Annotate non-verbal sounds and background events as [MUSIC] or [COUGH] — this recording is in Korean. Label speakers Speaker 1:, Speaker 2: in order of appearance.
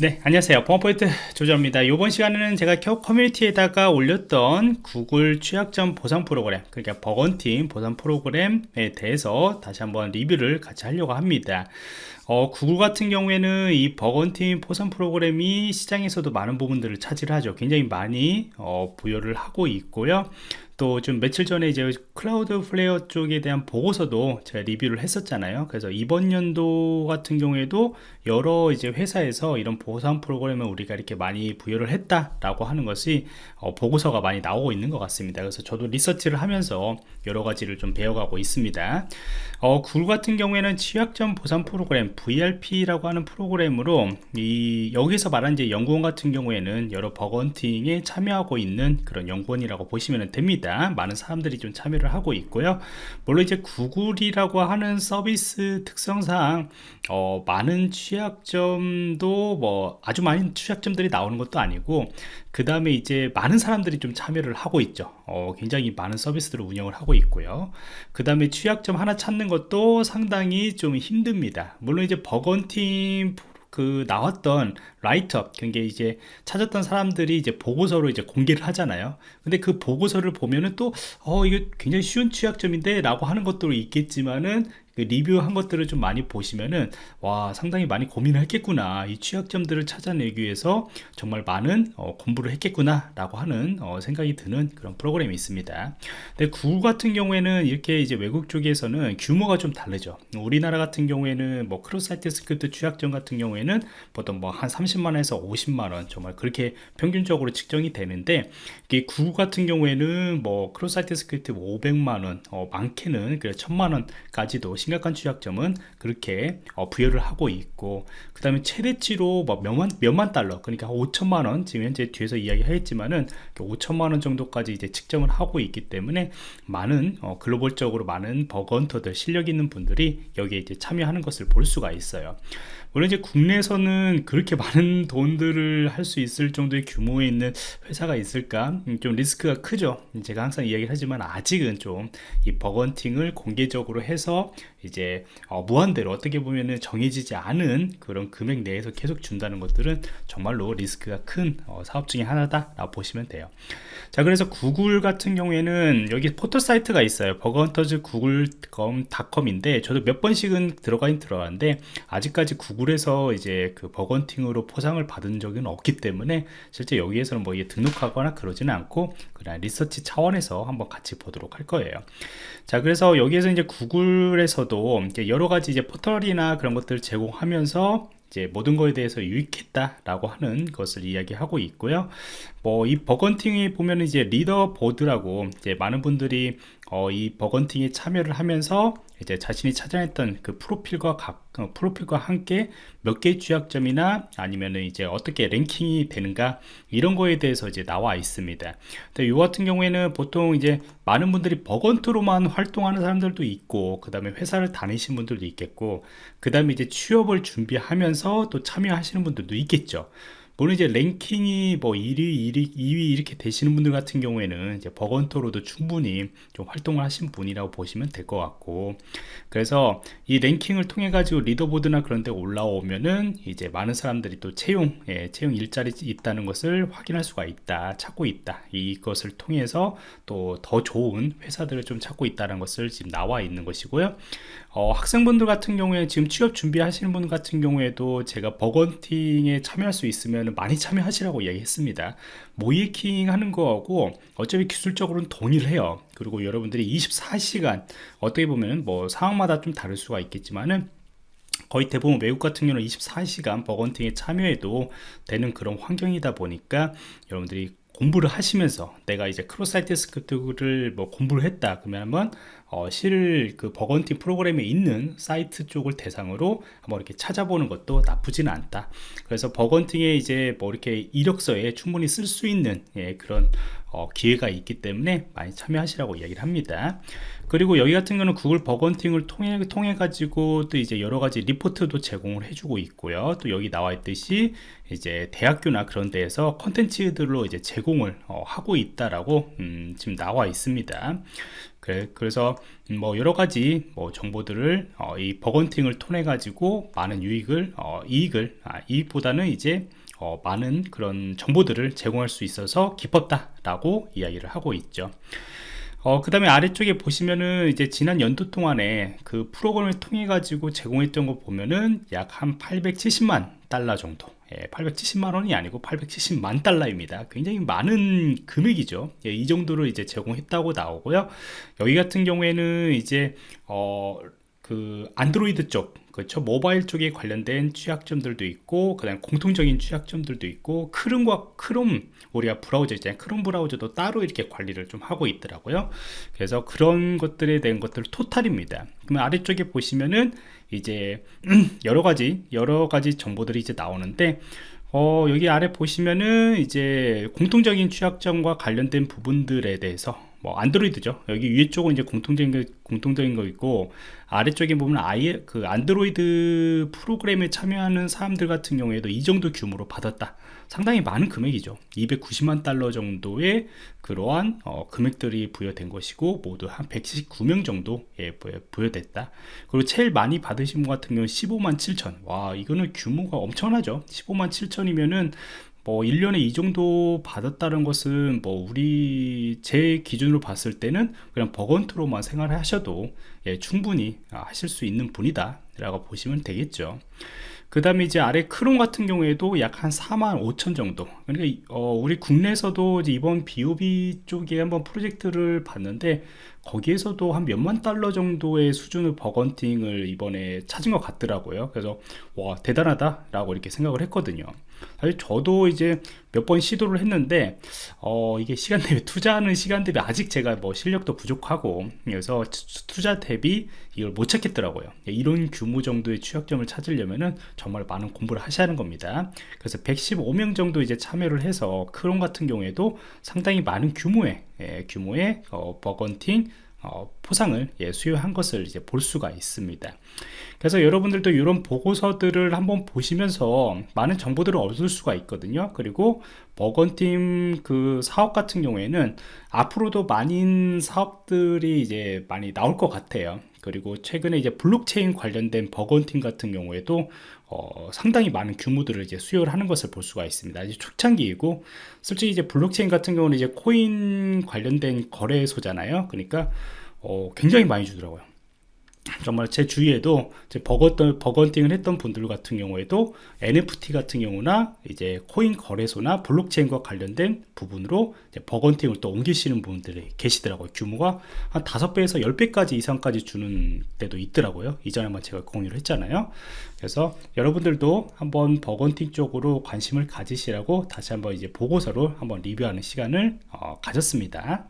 Speaker 1: 네 안녕하세요. 보안프로젝트 조정원입니다. 이번 시간에는 제가 커뮤니티에다가 올렸던 구글 취약점 보상 프로그램 그러니까 bug hunting 보상 프로그램에 대해서 다시 한번 리뷰를 같이 하려고 합니다. 어, 구글 같은 경우에는 이 bug hunting 보상 프로그램이 시장에서도 많은 부분들을 차지를 하죠. 굉장히 많이 어, 부여를 하고 있고요. 또 좀 며칠 전에 이제 Cloudflare 쪽에 대한 보고서도 제가 리뷰를 했었잖아요. 그래서 이번 연도 같은 경우에도 여러 이제 회사에서 이런 보상 프로그램을 우리가 이렇게 많이 부여를 했다라고 하는 것이 어, 보고서가 많이 나오고 있는 것 같습니다. 그래서 저도 리서치를 하면서 여러 가지를 좀 배워가고 있습니다. 어, 구글 같은 경우에는 취약점 보상 프로그램 VRP라고 하는 프로그램으로 이 여기서 말한 이제 연구원 같은 경우에는 여러 bug hunting에 참여하고 있는 그런 연구원이라고 보시면 됩니다. 많은 사람들이 좀 참여를 하고 있고요. 물론 이제 구글이라고 하는 서비스 특성상 어, 많은 취약점도 뭐 아주 많은 취약점들이 나오는 것도 아니고 그 다음에 이제 많은 사람들이 좀 참여를 하고 있죠. 어, 굉장히 많은 서비스들을 운영을 하고 있고요. 그 다음에 취약점 하나 찾는 것도 상당히 좀 힘듭니다. 물론 이제 버건팀 그 나왔던 라이트업 그게 이제 찾았던 사람들이 이제 보고서로 이제 공개를 하잖아요. 근데 그 보고서를 보면은 또 어 이게 굉장히 쉬운 취약점인데 라고 하는 것도 있겠지만은 그 리뷰한 것들을 좀 많이 보시면은 와 상당히 많이 고민을 했겠구나. 이 취약점들을 찾아내기 위해서 정말 많은 어, 공부를 했겠구나 라고 하는 어, 생각이 드는 그런 프로그램이 있습니다. 근데 구글 같은 경우에는 이렇게 이제 외국 쪽에서는 규모가 좀 다르죠. 우리나라 같은 경우에는 뭐 cross site script 취약점 같은 경우에는 보통 뭐 한 30만원에서 50만원 정말 그렇게 평균적으로 측정이 되는데 이게 구글 같은 경우에는 뭐 cross site script 500만원 어, 많게는 그래 1000만원까지도 심각한 취약점은 그렇게 어, 부여를 하고 있고 그 다음에 최대치로 뭐 몇만, 몇만 달러 그러니까 5천만원 지금 현재 뒤에서 이야기하겠지만은 5천만원 정도까지 이제 측정을 하고 있기 때문에 많은 어, 글로벌적으로 많은 버건터들 실력 있는 분들이 여기에 이제 참여하는 것을 볼 수가 있어요. 물론 이제 국내에서는 그렇게 [LAUGHS] 많은 돈들을 할 수 있을 정도의 규모에 있는 회사가 있을까? 음, 좀 리스크가 크죠. 제가 항상 이야기를 하지만 아직은 좀 이 버건팅을 공개적으로 해서 이제 어, 무한대로 어떻게 보면은 정해지지 않은 그런 금액 내에서 계속 준다는 것들은 정말로 리스크가 큰 어, 사업 중에 하나다 라고 보시면 돼요. 자 그래서 구글 같은 경우에는 여기 포털 사이트가 있어요. bughunters.google.com인데 저도 몇 번씩은 들어가긴 들어갔는데 아직까지 구글에서 이제 그 bug hunting으로 포상을 받은 적은 없기 때문에 실제 여기에서는 뭐 이게 등록하거나 그러지는 않고 그냥 리서치 차원에서 한번 같이 보도록 할 거예요. 자 그래서 여기에서 이제 구글에서 도 여러 가지 이제 포털이나 그런 것들을 제공하면서 이제 모든 거에 대해서 유익했다라고 하는 것을 이야기하고 있고요. 뭐 이 bug hunting에 보면 이제 leader board라고 이제 많은 분들이 어, 이 bug hunting에 참여를 하면서 이제 자신이 찾아냈던 그 프로필과 각 어, 프로필과 함께 몇 개의 취약점이나 아니면은 이제 어떻게 랭킹이 되는가 이런 거에 대해서 이제 나와 있습니다. 근데 이 같은 경우에는 보통 이제 많은 분들이 버건트로만 활동하는 사람들도 있고 그 다음에 회사를 다니신 분들도 있겠고 그 다음에 이제 취업을 준비하면서 또 참여하시는 분들도 있겠죠. 물론 이제 랭킹이 뭐 1위, 1위, 2위 이렇게 되시는 분들 같은 경우에는 이제 버건터로도 충분히 좀 활동을 하신 분이라고 보시면 될 것 같고 그래서 이 랭킹을 통해 가지고 리더보드나 그런 데 올라오면은 이제 많은 사람들이 또 채용, 예, 채용 일자리 있다는 것을 확인할 수가 있다, 찾고 있다. 이것을 통해서 또 더 좋은 회사들을 좀 찾고 있다는 것을 지금 나와 있는 것이고요. 어, 학생분들 같은 경우에 지금 취업 준비하시는 분 같은 경우에도 제가 bug hunting에 참여할 수 있으면 많이 참여하시라고 이야기했습니다. 모의해킹 하는 거하고 어차피 기술적으로는 동일해요. 그리고 여러분들이 24시간 어떻게 보면 뭐 상황마다 좀 다를 수가 있겠지만은 거의 대부분 외국 같은 경우는 24시간 bug hunting에 참여해도 되는 그런 환경이다 보니까 여러분들이 공부를 하시면서 내가 이제 cross site script를 뭐 공부를 했다 그러면 한번 어, 실제 그 bug hunting 프로그램에 있는 사이트 쪽을 대상으로 한번 이렇게 찾아보는 것도 나쁘지는 않다. 그래서 bug hunting에 이제 뭐 이렇게 이력서에 충분히 쓸 수 있는 예, 그런 어, 기회가 있기 때문에 많이 참여하시라고 이야기를 합니다. 그리고 여기 같은 경우는 구글 bug hunting을 통해 통해 가지고 또 이제 여러 가지 리포트도 제공을 해주고 있고요. 또 여기 나와 있듯이 이제 대학교나 그런 데에서 컨텐츠들로 이제 제공을 어, 하고 있다라고 음, 지금 나와 있습니다 그래, 그래서 뭐 여러 가지 뭐 정보들을 어, 이 버건팅을 통해 가지고 많은 유익을 어, 이익을 아, 이익보다는 이제 어, 많은 그런 정보들을 제공할 수 있어서 기뻤다라고 이야기를 하고 있죠. 어, 그 다음에 아래쪽에 보시면은 이제 지난 연도 동안에 그 프로그램을 통해 가지고 제공했던 거 보면은 약 한 870만 달러 정도 예, 870만 원이 아니고 870만 달러입니다. 굉장히 많은 금액이죠. 예, 이 정도로 이제 제공했다고 나오고요. 여기 같은 경우에는 이제 어, 그 안드로이드 쪽 그렇죠? 모바일 쪽에 관련된 취약점들도 있고 그다음 공통적인 취약점들도 있고 크롬과 크롬 우리가 브라우저 있잖아요. 크롬 브라우저도 따로 이렇게 관리를 좀 하고 있더라고요. 그래서 그런 것들에 대한 것들 토탈입니다. 그러면 아래쪽에 보시면은 이제 [CLEARS THROAT] 여러 가지 여러 가지 정보들이 이제 나오는데 어, 여기 아래 보시면은 이제 공통적인 취약점과 관련된 부분들에 대해서 뭐 안드로이드죠. 여기 위에 쪽은 이제 공통적인 거, 공통적인 거 있고 아래쪽에 보면 아예 그 안드로이드 프로그램에 참여하는 사람들 같은 경우에도 이 정도 규모로 받았다. 상당히 많은 금액이죠. 290만 달러 정도의 그러한 어, 금액들이 부여된 것이고 모두 한 119명 정도 예, 부여됐다. 그리고 제일 많이 받으신 분 같은 경우는 15만 7천. 와 이거는 규모가 엄청나죠. 15만 7천이면은 뭐 1년에 이 정도 받았다는 것은 뭐 우리 제 기준으로 봤을 때는 그냥 버건트로만 생활하셔도 예, 충분히 하실 수 있는 분이다 라고 보시면 되겠죠. 그 다음에 이제 아래 크롬 같은 경우에도 약 한 4만 5천 정도. 그러니까 어, 우리 국내에서도 이번 BOB 쪽에 한번 프로젝트를 봤는데 거기에서도 한 몇만 달러 정도의 수준의 bug hunting을 이번에 찾은 것 같더라고요. 그래서 와 대단하다 라고 이렇게 생각을 했거든요 사실 저도 이제 몇 번 시도를 했는데 어, 이게 시간 대비 투자하는 시간 대비 아직 제가 뭐 실력도 부족하고 그래서 투자 대비 이걸 못 찾겠더라고요. 이런 규모 정도의 취약점을 찾으려면은 정말 많은 공부를 하셔야 하는 겁니다. 그래서 115명 정도 이제 참여를 해서 크롬 같은 경우에도 상당히 많은 규모의 예, 규모의 어, bug hunting 어, 포상을 예, 수여한 것을 이제 볼 수가 있습니다. 그래서 여러분들도 이런 보고서들을 한번 보시면서 많은 정보들을 얻을 수가 있거든요. 그리고 버건팀 그 사업 같은 경우에는 앞으로도 많은 사업들이 이제 많이 나올 것 같아요. 그리고 최근에 이제 블록체인 관련된 버건팀 같은 경우에도 어, 상당히 많은 규모들을 이제 수요를 하는 것을 볼 수가 있습니다. 이제 초창기이고 솔직히 이제 블록체인 같은 경우는 이제 코인 관련된 거래소잖아요. 그러니까 어, 굉장히 많이 주더라고요. 정말 제 주위에도 제 bug hun, bug hunting을 했던 분들 같은 경우에도 NFT 같은 경우나 이제 코인 거래소나 블록체인과 관련된 부분으로 bug hunting을 또 옮기시는 분들이 계시더라고요. 규모가 한 5배에서 10배까지 이상까지 주는 때도 있더라고요. 이전에만 제가 공유를 했잖아요. 그래서 여러분들도 한번 bug hunting 쪽으로 관심을 가지시라고 다시 한번 이제 보고서로 한번 리뷰하는 시간을 어, 가졌습니다.